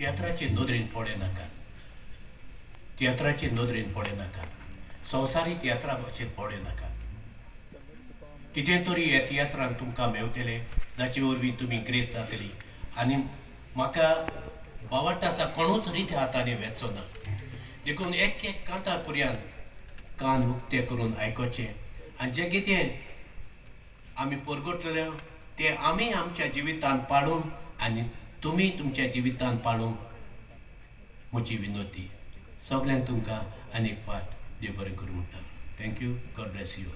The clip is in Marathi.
तियात्राची नदरेन पडे नाका तियात्राची नदरेन पडे नाका संवसारी तियात्रा भाशेन पडे नाका कितें तरी हे तियात्रान तुमकां मेवतले जाचे वरवीं तुमी ग्रेस जातली आनी म्हाका बावडटा आसा कोणूच रीत हातांनी वेचो ना देखून एक एक कांतार पर्यंत कान उक्ते करून आयकोचें आनी जें कितें आमी परगटलें तें आमी आमच्या जिवितांत पाडून आनी तुमी तुमच्या जिवितांत पाळूंक म्हजी विनोती सगल्यांक तुमकां आनीक फाट देव बरें करूं म्हणटा. Thank you God bless you